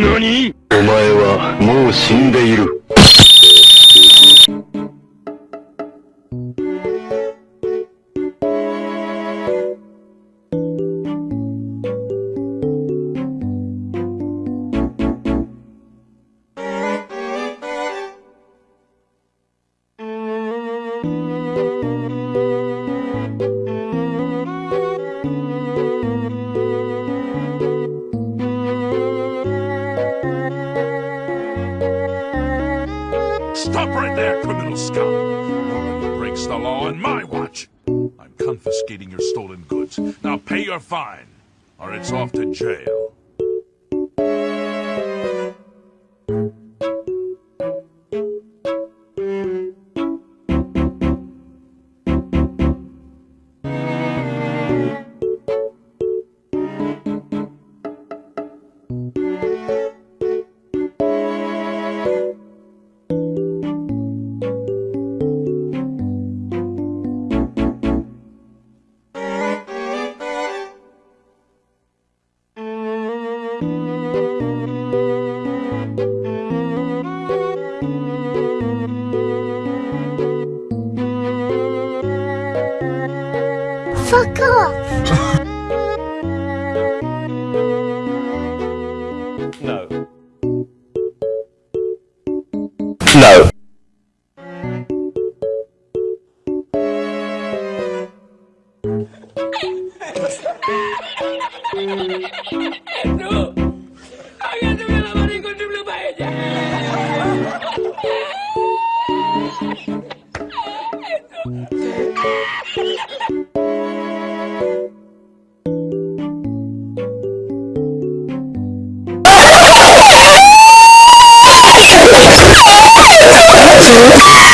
何？お前はもう死んでいる。Stop right there, criminal scum! Nobody breaks the law on my watch. I'm confiscating your stolen goods. Now pay your fine, or it's off to jail. Fuck off! ¡Tú! ¡Hágate una lavada y contribuye para ella! Ah!